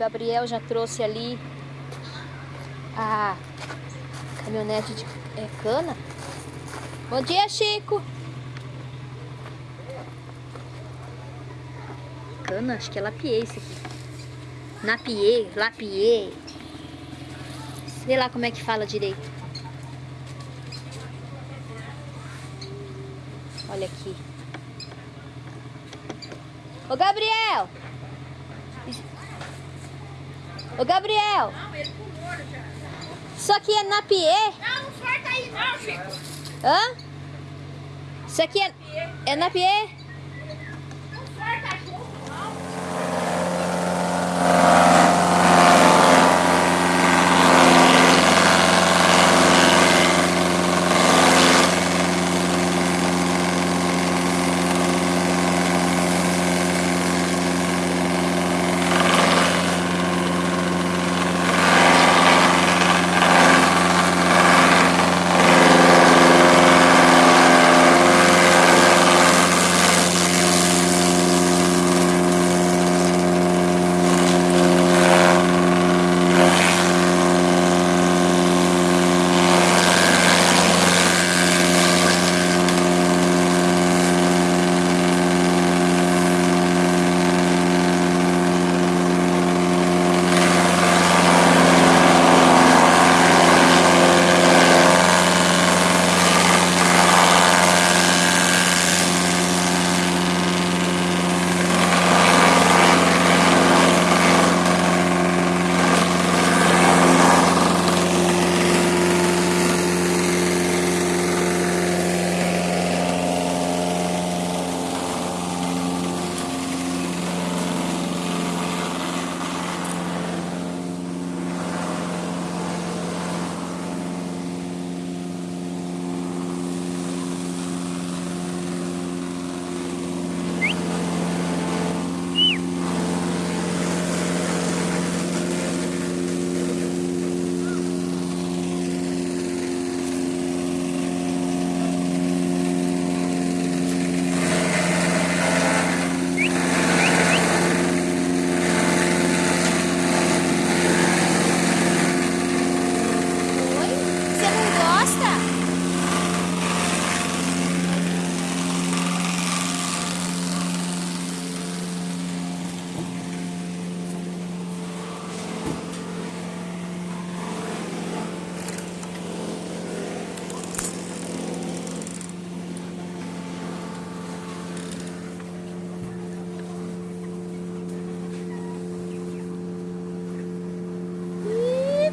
Gabriel já trouxe ali a caminhonete de é, cana. Bom dia, Chico. Cana, acho que é lapier esse aqui. Napier, lapier. Sei lá como é que fala direito. Olha aqui. Ô Gabriel! Ô Gabriel! Isso aqui é napier? Não, não sorta aí não, Chico. Hã? Isso aqui é, é napier?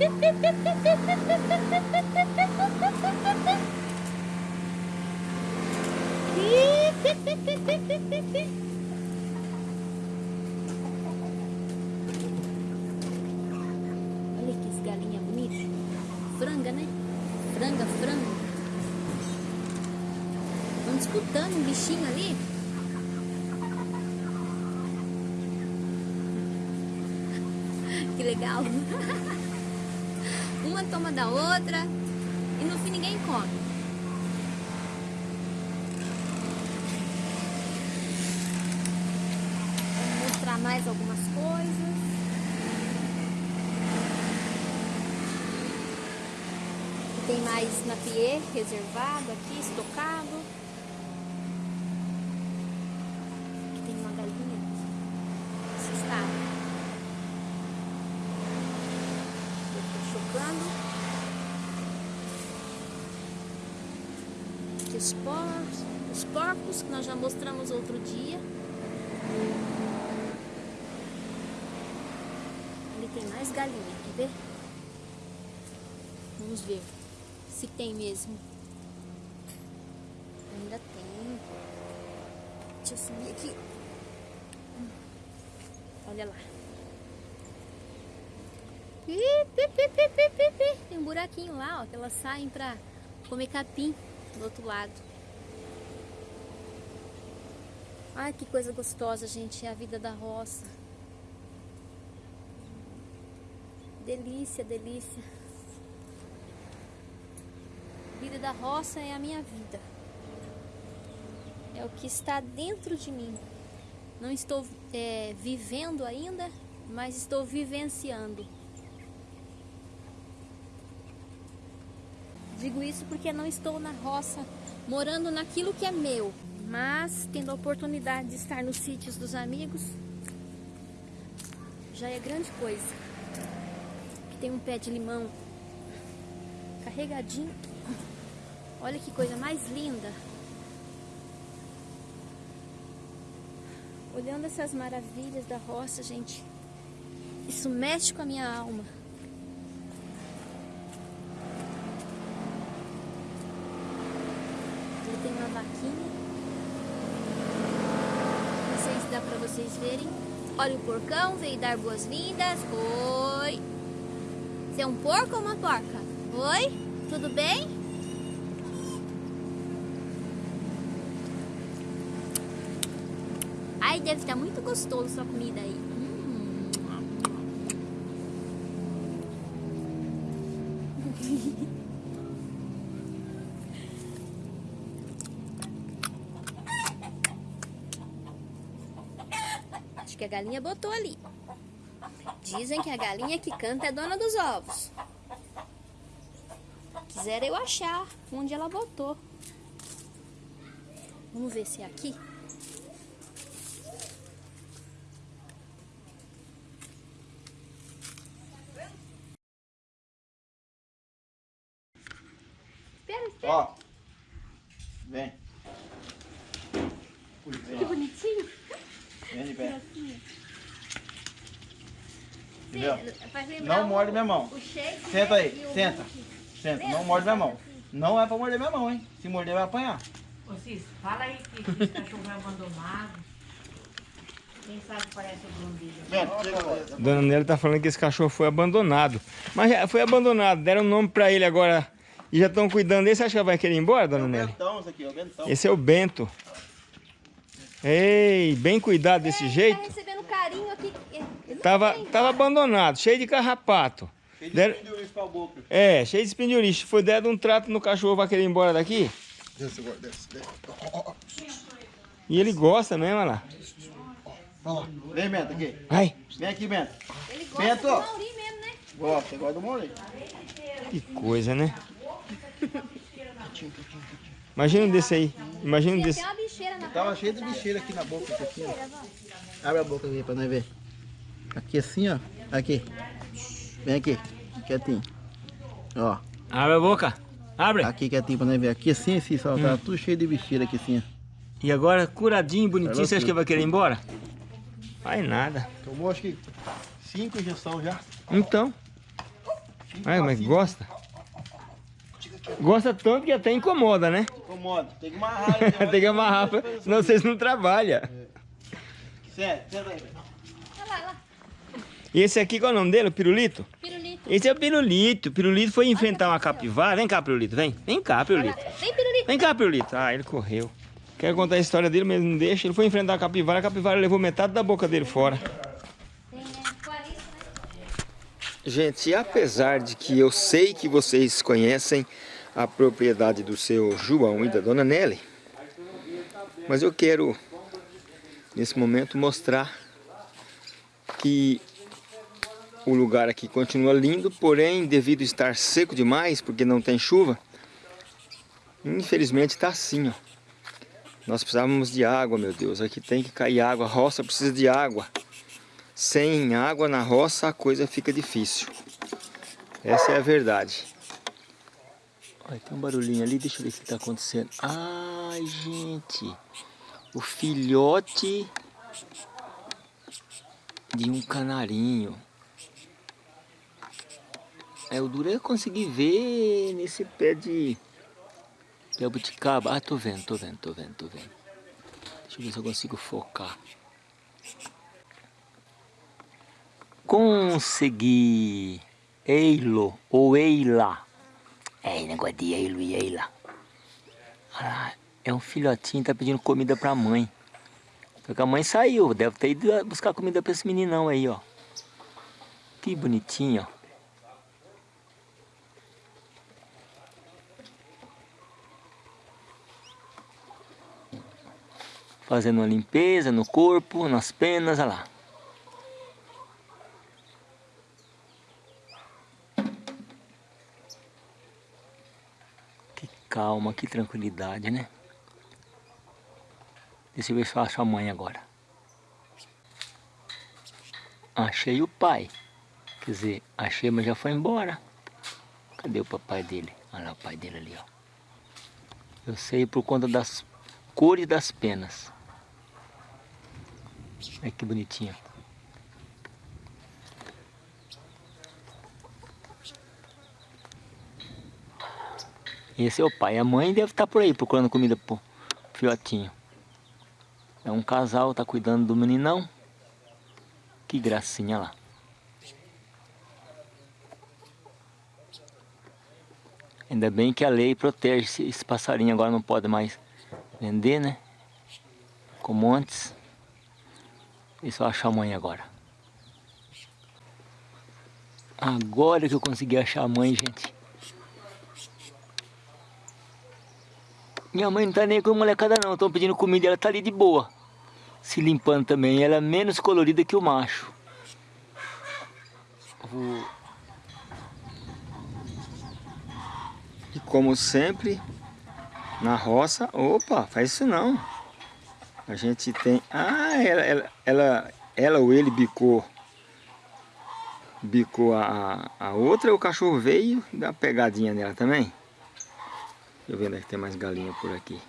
Olha que galinha bonita. Franga, né? Franga, franga. Estão disputando um bichinho ali. Que legal. Toma da outra e no fim ninguém come. Vou mostrar mais algumas coisas. Tem mais napier reservado aqui, estocado. Aqui tem uma galinha. Esse estado. Eu tô chocando. Aqui os porcos, os porcos que nós já mostramos outro dia. Ali tem mais galinha, quer ver? Vamos ver se tem mesmo. Ainda tem. Deixa eu subir aqui. Olha lá. Tem um buraquinho lá, ó, que elas saem pra comer capim do outro lado. Ai, que coisa gostosa, gente, é a vida da roça. Delícia, delícia. Vida da roça é a minha vida. É o que está dentro de mim. Não estou é, vivendo ainda, mas estou vivenciando. Digo isso porque não estou na roça, morando naquilo que é meu, mas tendo a oportunidade de estar nos sítios dos amigos, já é grande coisa. Aqui tem um pé de limão carregadinho. Olha que coisa mais linda. Olhando essas maravilhas da roça, gente, isso mexe com a minha alma. Ali tem uma vaquinha. Não sei se dá pra vocês verem. Olha o porcão, veio dar boas-vindas. Oi! Você é um porco ou uma porca? Oi? Tudo bem? Ai, deve estar muito gostoso sua comida aí. Hum. Acho que a galinha botou ali. Dizem que a galinha que canta é dona dos ovos. Quisera eu achar onde ela botou. Vamos ver se é aqui. Espera, espera. Ó. Vem. Que bonitinho. Vem de pé. Entendeu? Não o- morde minha mão. Senta aí, senta. Senta, não morde minha mão. Não é pra morder minha mão, hein? Se morder, vai apanhar. Ô Cis, fala aí que esse cachorro é abandonado. Quem sabe parece o. Dona Nelly tá falando que esse cachorro foi abandonado. Mas já foi abandonado, deram nome pra ele agora e já estão cuidando dele. Você acha que ela vai querer ir embora, É Dona o Nelly? Bentão, isso aqui, é o Bentão. Esse é o Bento. Ei, bem cuidado desse Tá jeito. recebendo carinho aqui. Tava, tava abandonado, cheio de carrapato. Cheio de Deram- pra boca. É, cheio de espinhurice. Foi dado um trato no cachorro, vai querer ir embora daqui. Desce agora, desce, desce. E ele gosta mesmo, olha lá. Vem, Bento, aqui. Ai, Vem aqui, Bento. Ele gosta Bento. do Mauri mesmo, né? Gosta, gosta do Maurício. que coisa, né? Imagina um desse aí. Imagina um desse. Tava cheio de bicheira aqui na boca, isso aqui, ó. Abre a boca aqui pra nós ver. Aqui assim, ó. Aqui. Vem aqui. Quietinho. Ó. Abre a boca. Abre. Aqui quietinho pra nós ver. Aqui assim, assim, só. Tá tudo cheio de bicheira aqui assim, ó. E agora, curadinho, bonitinho, você acha que vai querer ir embora? Vai nada. Tomou acho que cinco injeções já. Então. Cinco Ai, mas passinhos. gosta. Gosta tanto que até incomoda, né? Incomoda. Tem que amarrar. ele, Tem que amarrar, pra- senão vocês não trabalham. Sério, senta aí. Olha lá, olha lá. E esse aqui, qual é o nome dele? O pirulito? Pirulito. Esse é o pirulito. O pirulito foi enfrentar uma capivara. Vem cá, pirulito, vem. Vem cá, pirulito. Vem, pirulito. Vem cá, pirulito. Ah, ele correu. Quero contar a história dele, mas não deixa. Ele foi enfrentar a capivara, a capivara levou metade da boca dele fora. Tem, né? Clarice, né? Gente, apesar de que eu sei que vocês conhecem a propriedade do seu João e da dona Nelly, mas eu quero, nesse momento, mostrar que o lugar aqui continua lindo, porém, devido estar seco demais, porque não tem chuva, infelizmente está assim, ó. Nós precisávamos de água, meu Deus, aqui tem que cair água, a roça precisa de água. Sem água na roça a coisa fica difícil. Essa é a verdade. Olha, tem um barulhinho ali, deixa eu ver o que está acontecendo. Ai, gente. O filhote de um canarinho. É, o duro é conseguir ver nesse pé de, de abuticaba. Ah, tô vendo, tô vendo, tô vendo, tô vendo. Deixa eu ver se eu consigo focar. Consegui. Eilo ou Eila. É, negócio de Eilo e Eila. Lá, é um filhotinho, tá pedindo comida pra mãe. Só que a mãe saiu, deve ter ido buscar comida pra esse meninão aí, ó. Que bonitinho, ó. Fazendo uma limpeza no corpo, nas penas, olha lá. Calma, que tranquilidade, né? Deixa eu ver se eu acho a mãe agora. Achei o pai. Quer dizer, achei, mas já foi embora. Cadê o papai dele? Olha lá o pai dele ali, ó. Eu sei por conta das cores das penas. Olha que bonitinho. Esse é o pai. A mãe deve estar por aí procurando comida pro filhotinho. É um casal, tá cuidando do meninão. Que gracinha lá. Ainda bem que a lei protege esse, passarinho. Agora não pode mais vender, né? Como antes. Deixa eu achar a mãe agora. Agora que eu consegui achar a mãe, gente. Minha mãe não tá nem com a molecada não, estão pedindo comida ela tá ali de boa. Se limpando também, ela é menos colorida que o macho. Vou... E como sempre, na roça, opa, faz isso não. A gente tem... Ah, ela, ela, ela, ela ou ele bicou bicou a, a outra, o cachorro veio e dá uma pegadinha nela também. Deixa eu ver onde é que tem mais galinha por aqui.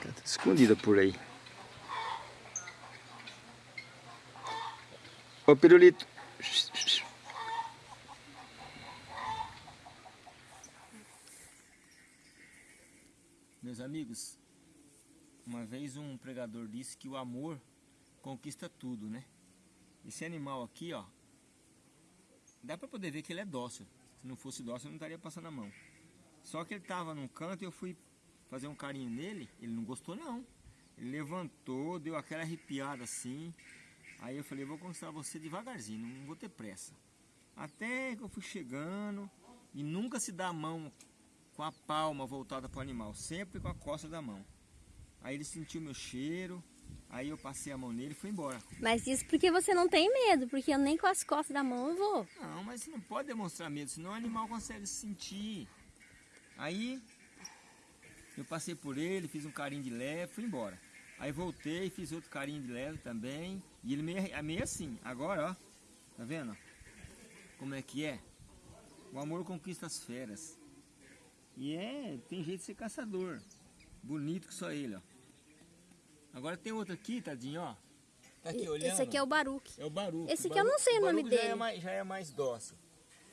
Tá tudo escondida por aí. Ô pirulito. Meus amigos, uma vez um pregador disse que o amor conquista tudo, né? Esse animal aqui, ó, dá pra poder ver que ele é dócil. Se não fosse dócil, eu não estaria passando a mão. Só que ele tava num canto e eu fui fazer um carinho nele, ele não gostou não. Ele levantou, deu aquela arrepiada assim. Aí eu falei, vou conquistar você devagarzinho, não vou ter pressa. Até que eu fui chegando e nunca se dá a mão com a palma voltada para o animal, sempre com a costa da mão. Aí ele sentiu meu cheiro, aí eu passei a mão nele e fui embora. Mas isso porque você não tem medo, porque eu nem com as costas da mão eu vou. Não, mas você não pode demonstrar medo, senão o animal consegue sentir. Aí eu passei por ele, fiz um carinho de leve, fui embora. Aí voltei, fiz outro carinho de leve também. E ele meio, é meio assim. Agora, ó. Tá vendo? Como é que é? O amor conquista as feras. E é, tem jeito de ser caçador. Bonito que só ele, ó. Agora tem outro aqui, tadinho, ó. Tá aqui olhando. Esse aqui é o Baruque. É o Baruque. Esse aqui eu não sei o nome já dele. É mais, já é mais dócil.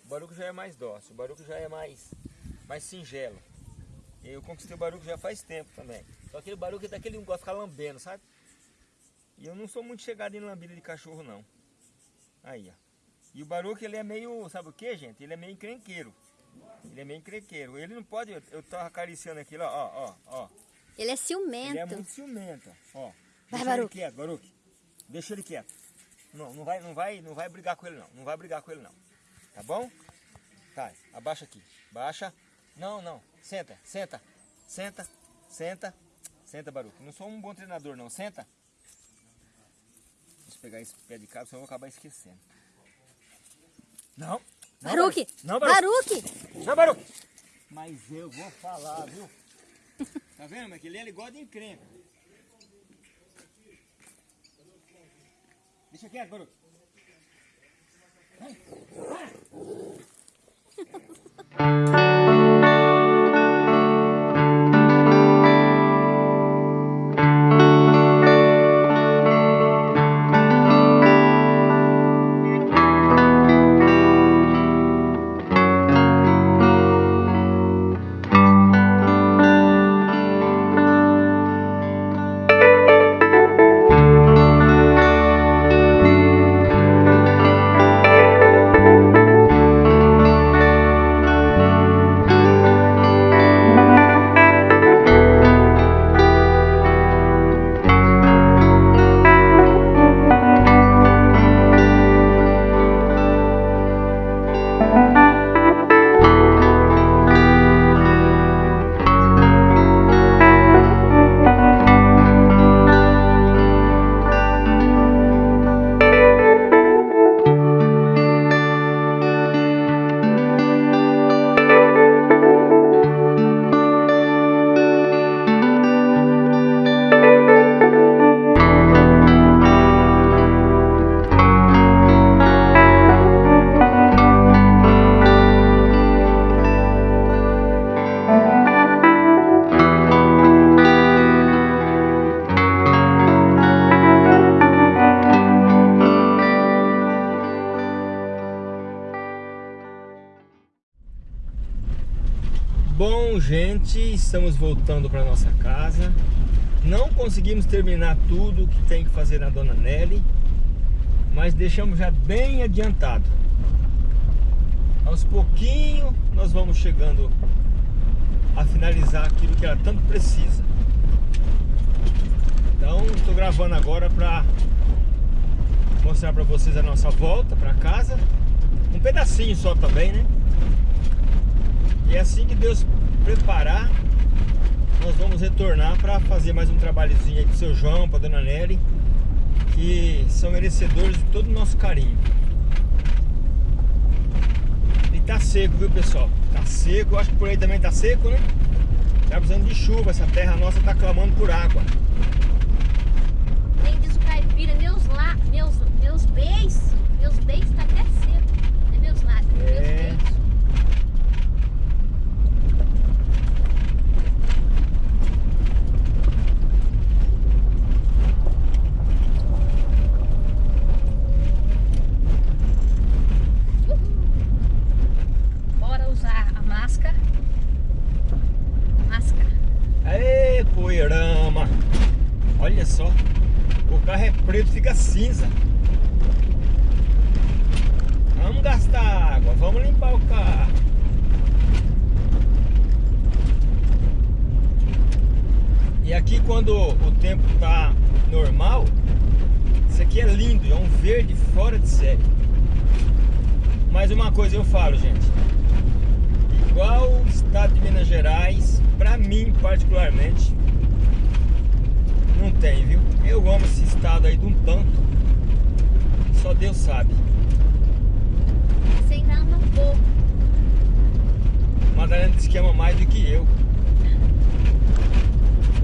O Baruque já é mais dócil. O Baruque já é mais, mais singelo. Eu conquistei o Baruque já faz tempo também. Só aquele Baruque é daquele que gosta de ficar lambendo, sabe? E eu não sou muito chegado em lambida de cachorro, não. Aí, ó. E o Baruque, ele é meio, sabe o que, gente? Ele é meio encrenqueiro. Ele é meio encrenqueiro. Ele não pode, eu tava acariciando aquilo, ó, ó, ó. Ele é ciumento. Ele é muito ciumento, ó. Vai, Deixa Baruque. ele quieto, Baruque. Deixa ele quieto. Não, não vai, não vai, não vai brigar com ele não. Não vai brigar com ele não. Tá bom? Tá, abaixa aqui. Baixa. Não, não. Senta, senta. Senta, senta. Senta, Baruque. Não sou um bom treinador não. Senta. Deixa eu pegar esse pé de cabra, senão eu vou acabar esquecendo. Não. não Baruque! Não, Baruque. Baruque! Não, Baruque. Mas eu vou falar, viu? Tá vendo, Maquilê? Ele é gosta de encrenca. Deixa quieto, Baruco. Vai. Vai. estamos voltando para nossa casa. Não conseguimos terminar tudo que tem que fazer na Dona Nelly, mas deixamos já bem adiantado. Aos pouquinho nós vamos chegando a finalizar aquilo que ela tanto precisa. Então, estou gravando agora para mostrar para vocês a nossa volta para casa. Um pedacinho só também, né? E é assim que Deus preparar, nós vamos retornar para fazer mais um trabalhozinho aí com o seu João, para dona Nelly, que são merecedores de todo o nosso carinho. E tá seco, viu pessoal? Tá seco, acho que por aí também tá seco, né? Tá precisando de chuva, essa terra nossa tá clamando por água. Nem diz o caipira, meus lá, meus, meus beijos, meus beijos tá até seco. É meus lábios, É. meus beijos. Bora usar a máscara. Máscara. Aê, poeirama! Olha só, o carro é preto, fica cinza. Vamos gastar água, vamos limpar o carro. E aqui quando o tempo tá normal, isso aqui é lindo, é um verde fora de série. Mas uma coisa eu falo, gente. Igual o estado de Minas Gerais, pra mim particularmente, não tem, viu? Eu amo esse estado aí de um tanto. Só Deus sabe. Madalena diz que ama mais do que eu.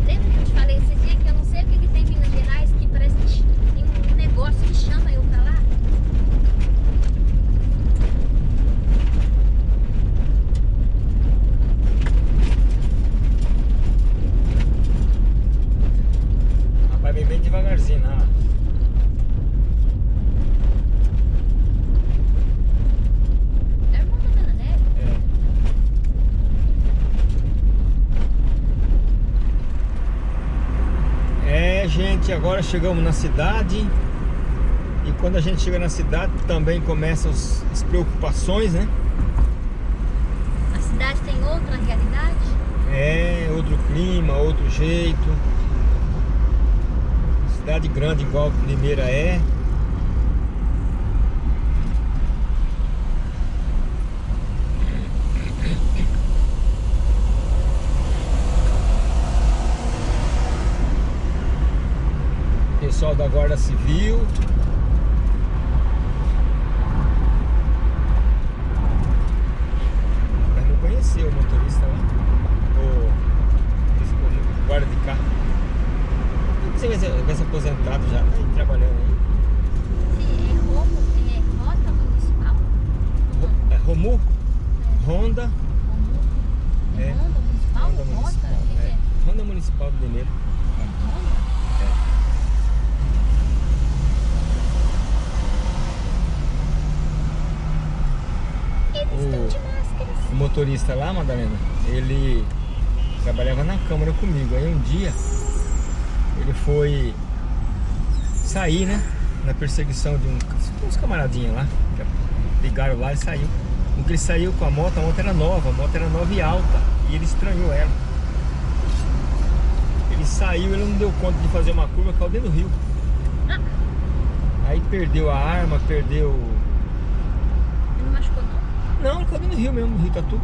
Lembra que eu te falei esse dia que eu não sei o que, que tem em Minas Gerais que parece que tem um negócio que chama eu pra lá? Rapaz, vem bem devagarzinho, né? É irmão da Dona Nelly. É, agora chegamos na cidade. E quando a gente chega na cidade também começam os- as preocupações, né? A cidade tem outra realidade? É, outro clima, outro jeito. Cidade grande igual Limeira é. Pessoal da Guarda Civil. Mas não conheceu o motorista lá. O esse o guarda de carro. Você vai aposentado já, tá aí trabalhando aí. É Romo, é é Romu, Honda, Romu. É. Honda Municipal? Honda? Municipal. Que É. é? Honda Municipal do Limeira. É Honda? Eles estão O- de máscaras. Motorista lá, Madalena, ele trabalhava na câmara comigo. Aí um dia ele foi sair, né? Na perseguição de um, uns camaradinhos lá. Ligaram lá e saiu. No que ele saiu com a moto, a moto era nova, a moto era nova e alta. E ele estranhou ela. Ele saiu, ele não deu conta de fazer uma curva, caiu dentro do rio. Aí perdeu a arma, perdeu. Ele não machucou não? Não, ele dentro do rio mesmo, no rio Tatu.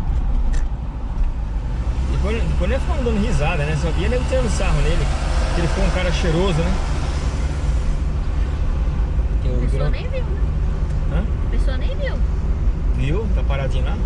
Depois, depois nós ficamos dando risada, né? Só via nego tirando sarro nele. Que ele foi um cara cheiroso, né? Que A o pessoa nem viu, né? Hã? A pessoa nem viu. Viu? Tá paradinho lá?